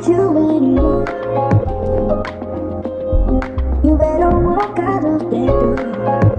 you. You better walk out of that door.